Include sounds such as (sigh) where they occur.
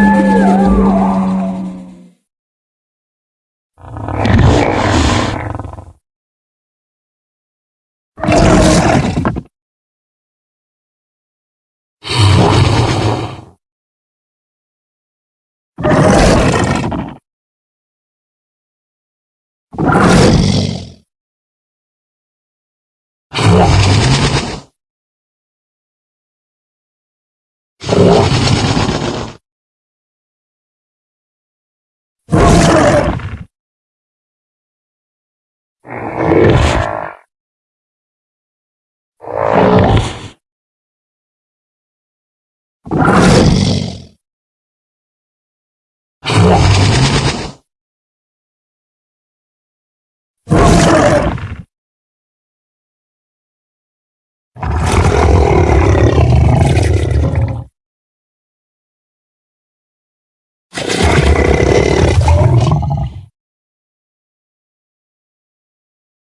you you (laughs)